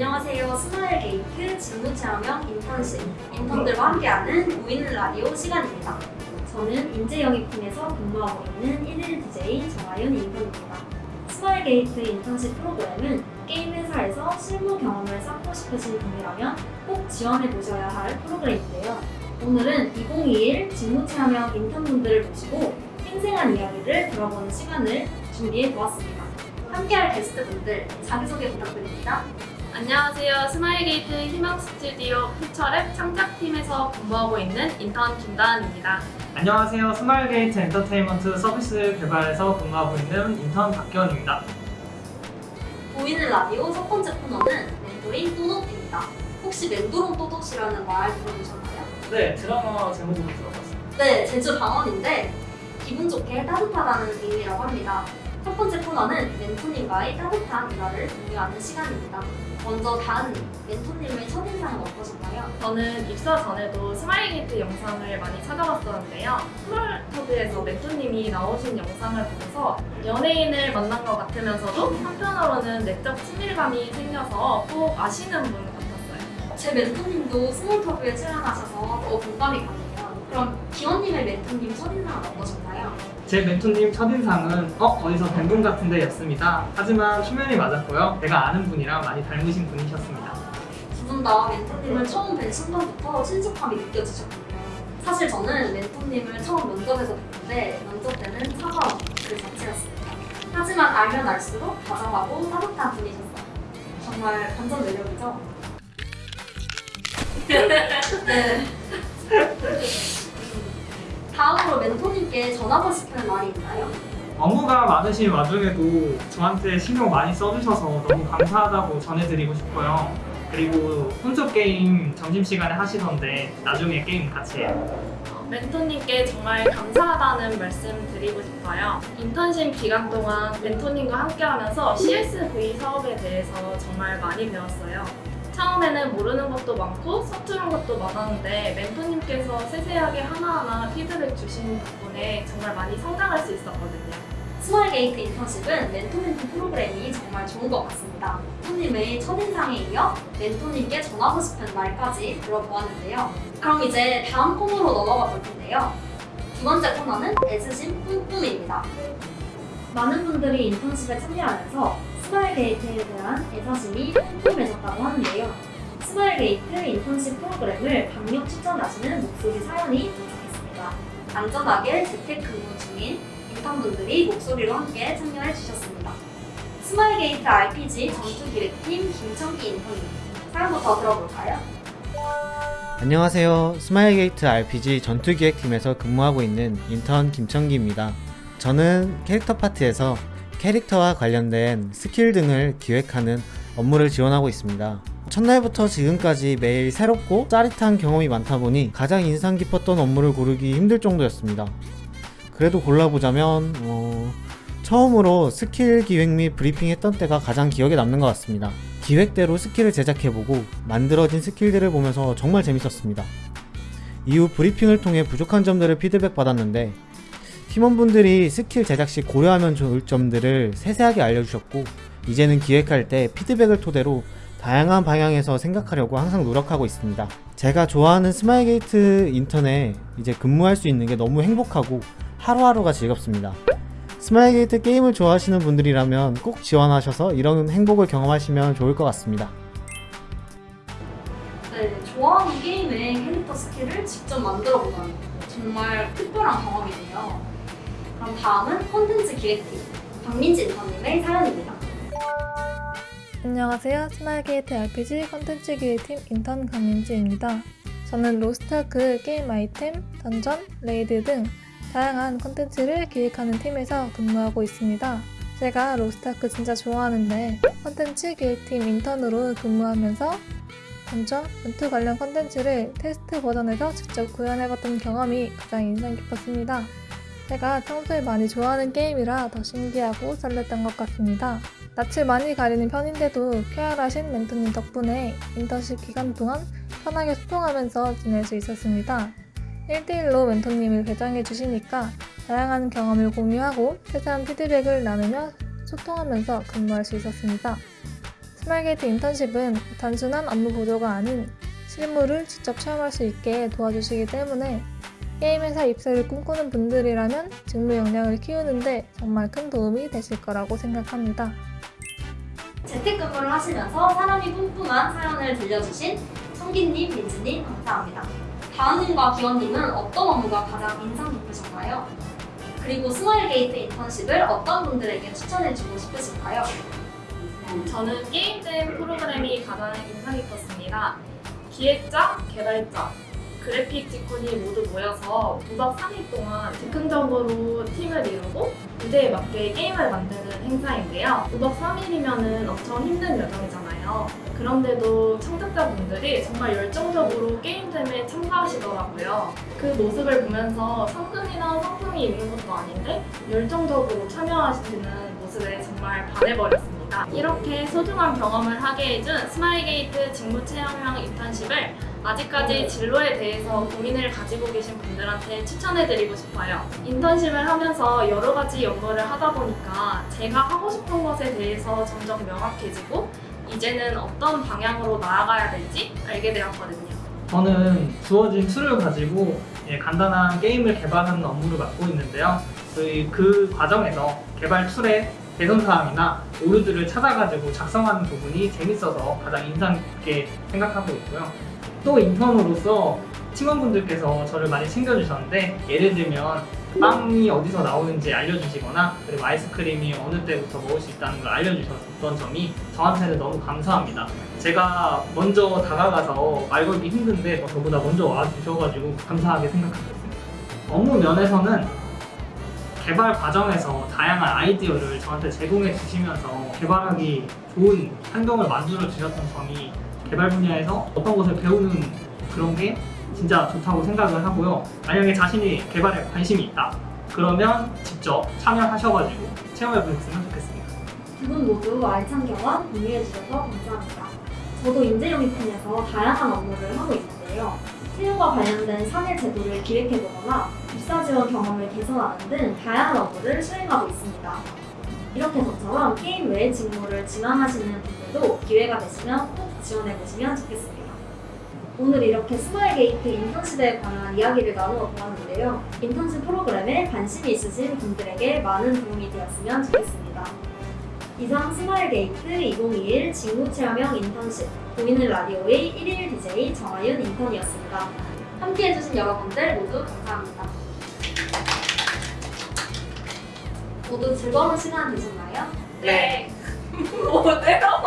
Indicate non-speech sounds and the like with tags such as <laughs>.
안녕하세요. 스마일 게이트 직무 체험형 인턴십 인턴들과 함께하는 보이는 라디오 시간입니다. 저는 인재영입팀에서 근무하고 있는 1일 DJ 정아윤 인턴입니다. 스마일 게이트 인턴십 프로그램은 게임 회사에서 실무 경험을 쌓고 싶으신 분이라면 꼭 지원해 보셔야 할 프로그램인데요. 오늘은 2021 직무 체험형 인턴분들을 모시고 생생한 이야기를 들어보는 시간을 준비해 보았습니다. 함께할 게스트분들 자기소개 부탁드립니다. 안녕하세요. 스마일게이트 희망 스튜디오 퓨처랩 창작팀에서 근무하고 있는 인턴 김다은입니다. 안녕하세요. 스마일게이트 엔터테인먼트 서비스 개발에서 근무하고 있는 인턴 박기원입니다. 보이는 라디오 첫 번째 코너는 멘도롱 또똣입니다. 혹시 멘도롱 또똣이라는 말 들어보셨나요? 네, 드라마 제목으로 들어봤어요. 네, 제주 방언인데 기분 좋게 따뜻하다는 의미라고 합니다. 첫 번째 코너는 멘토님과의 따뜻한 일화를 공유하는 시간입니다. 먼저 다은님, 멘토님의 첫인상은 어떠셨나요? 저는 입사 전에도 스마일게이트 영상을 많이 찾아봤었는데요. 스몰터브에서 멘토님이 나오신 영상을 보면서 연예인을 만난 것 같으면서도 한편으로는 내적 친밀감이 생겨서 꼭 아시는 분 같았어요. 제 멘토님도 스몰터브에 출연하셔서 더 공감이 가네요. 그럼 기원님의 멘토님 첫인상은 어떠셨나요? 제 멘토님 첫인상은 어? 어디서 뵌 분 같은데 였습니다. 하지만 초면이 맞았고요. 내가 아는 분이랑 많이 닮으신 분이셨습니다. 두 분 다 멘토님을 처음 뵌 순간부터 친숙함이 느껴지셨군요. 사실 저는 멘토님을 처음 면접에서 뵀는데 면접 때는 차가운 그 자체였습니다. 하지만 알면 알수록 다정하고 따뜻한 분이셨어요. 정말 반전 매력이죠? <laughs> 네. 다음으로 멘토님께 전하고 싶은 말이 있나요? 업무가 많으신 와중에도 저한테 신경 많이 써주셔서 너무 감사하다고 전해드리고 싶고요. 그리고 혼조 게임 점심시간에 하시던데 나중에 게임 같이 해요. 멘토님께 정말 감사하다는 말씀 드리고 싶어요. 인턴십 기간 동안 멘토님과 함께하면서 CSV 사업에 대해서 정말 많이 배웠어요. 처음에는 모르는 것도 많고 서투른 것도 많았는데 멘토님께서 세세하게 하나하나 피드백 주신 덕분에 정말 많이 성장할 수 있었거든요. 스마일 게이트 인턴십은 멘토 멘티 프로그램이 정말 좋은 것 같습니다. 멘토님의 첫인상에 이어 멘토님께 전하고 싶은 말까지 들어보았는데요. 그럼 이제 다음 코너로 넘어가 볼 텐데요. 두 번째 코너는 애사심 뿜뿜입니다. 많은 분들이 인턴십에 참여하면서 스마일 게이트에 대한 애사심이 뿜뿜해졌다고 하는데요. 스마일 게이트 인턴십 프로그램을 강력 추천하시는 목소리 사연이 도착했습니다. 안전하게 재택근무 중인 인턴분들이 목소리로 함께 참여해 주셨습니다. 스마일 게이트 RPG 전투기획팀 김청기 인턴님 사연부터 들어볼까요? 안녕하세요. 스마일 게이트 RPG 전투기획팀에서 근무하고 있는 인턴 김청기입니다. 저는 캐릭터 파트에서 캐릭터와 관련된 스킬 등을 기획하는 업무를 지원하고 있습니다. 첫날부터 지금까지 매일 새롭고 짜릿한 경험이 많다 보니 가장 인상 깊었던 업무를 고르기 힘들 정도였습니다. 그래도 골라보자면 어, 처음으로 스킬 기획 및 브리핑 했던 때가 가장 기억에 남는 것 같습니다. 기획대로 스킬을 제작해보고 만들어진 스킬들을 보면서 정말 재밌었습니다. 이후 브리핑을 통해 부족한 점들을 피드백 받았는데 팀원분들이 스킬 제작 시 고려하면 좋을 점들을 세세하게 알려주셨고 이제는 기획할 때 피드백을 토대로 다양한 방향에서 생각하려고 항상 노력하고 있습니다. 제가 좋아하는 스마일게이트 인턴에 이제 근무할 수 있는 게 너무 행복하고 하루하루가 즐겁습니다. 스마일게이트 게임을 좋아하시는 분들이라면 꼭 지원하셔서 이런 행복을 경험하시면 좋을 것 같습니다. 네, 좋아하는 게임의 캐릭터 스킬을 직접 만들어 보다니 정말 특별한 경험이네요. 그럼 다음은 콘텐츠 기획팀 박민지 인턴님의 사연입니다. 안녕하세요. 스마일 게이트 RPG 컨텐츠 기획팀 인턴 강민지입니다. 저는 로스트아크 게임 아이템, 던전, 레이드 등 다양한 컨텐츠를 기획하는 팀에서 근무하고 있습니다. 제가 로스트아크 진짜 좋아하는데 컨텐츠 기획팀 인턴으로 근무하면서 던전, 전투 관련 컨텐츠를 테스트 버전에서 직접 구현해봤던 경험이 가장 인상 깊었습니다. 제가 평소에 많이 좋아하는 게임이라 더 신기하고 설렜던 것 같습니다. 낯을 많이 가리는 편인데도 쾌활하신 멘토님 덕분에 인턴십 기간 동안 편하게 소통하면서 지낼 수 있었습니다. 1대1로 멘토님을 배정해 주시니까 다양한 경험을 공유하고 세세한 피드백을 나누며 소통하면서 근무할 수 있었습니다. 스마일게이트 인턴십은 단순한 업무 보조가 아닌 실무를 직접 체험할 수 있게 도와주시기 때문에 게임 회사 입사를 꿈꾸는 분들이라면 직무 역량을 키우는데 정말 큰 도움이 되실 거라고 생각합니다. 재택근무를 하시면서 애사심이 뿜뿜한 사연을 들려주신 성기님, 민지님 감사합니다. 다은님과 기원님은 어떤 업무가 가장 인상 깊으셨나요? 그리고 스마일 게이트 인턴십을 어떤 분들에게 추천해주고 싶으실까요? 저는 게임된 프로그램이 가장 인상 깊었습니다. 기획자, 개발자, 그래픽 직군이 모두 모여서 무박 3일 동안 즉흥적으로 팀을 이루고 주제에 맞게 게임을 만드는 행사인데요. 무박 3일이면 엄청 힘든 여정이잖아요. 그런데도 창작자분들이 정말 열정적으로 game jam에 참가하시더라고요. 그 모습을 보면서 상금이나 상품이 있는 것도 아닌데 열정적으로 참여하시는 모습에 정말 반해버렸습니다. 이렇게 소중한 경험을 하게 해준 스마일게이트 직무 체험형 인턴십을 아직까지 진로에 대해서 고민을 가지고 계신 분들한테 추천해드리고 싶어요. 인턴십을 하면서 여러 가지 연구를 하다 보니까 제가 하고 싶은 것에 대해서 점점 명확해지고 이제는 어떤 방향으로 나아가야 될지 알게 되었거든요. 저는 주어진 툴을 가지고 예, 간단한 게임을 개발하는 업무를 맡고 있는데요. 저희 그 과정에서 개발 툴의 개선사항이나 오류들을 찾아가지고 작성하는 부분이 재밌어서 가장 인상 깊게 생각하고 있고요. 또 인턴으로서 팀원분들께서 저를 많이 챙겨주셨는데 예를 들면 빵이 어디서 나오는지 알려주시거나 그리고 아이스크림이 어느 때부터 먹을 수 있다는 걸 알려주셨던 점이 저한테는 너무 감사합니다. 제가 먼저 다가가서 말 걸기 힘든데 뭐 저보다 먼저 와주셔가지고 감사하게 생각하고 있습니다. 업무 면에서는 개발 과정에서 다양한 아이디어를 저한테 제공해 주시면서 개발하기 좋은 환경을 만들어 주셨던 점이 개발 분야에서 어떤 것을 배우는 그런 게 진짜 좋다고 생각을 하고요. 만약에 자신이 개발에 관심이 있다. 그러면 직접 참여하셔가지고 체험해 보셨으면 좋겠습니다. 두 분 모두 알찬 경험 공유해 주셔서 감사합니다. 저도 인재영입팀에서 다양한 업무를 하고 있는데요. 채용과 관련된 사내 제도를 기획해보거나 입사 지원 경험을 개선하는 등 다양한 업무를 수행하고 있습니다. 이렇게 저처럼 게임 외의 직무를 지망하시는 분들도 기회가 되시면 꼭 지원해 보시면 좋겠습니다. 오늘 이렇게 스마일 게이트 인턴십에 관한 이야기를 나누어 보았는데요. 인턴십 프로그램에 관심이 있으신 분들에게 많은 도움이 되었으면 좋겠습니다. 이상 스마일 게이트 2021 직무 체험형 인턴십 보이는 라디오의 1일 DJ 정아윤 인턴이었습니다. 함께 해주신 여러분들 모두 감사합니다. 모두 즐거운 시간 되셨나요? 네. 오, <laughs> 내가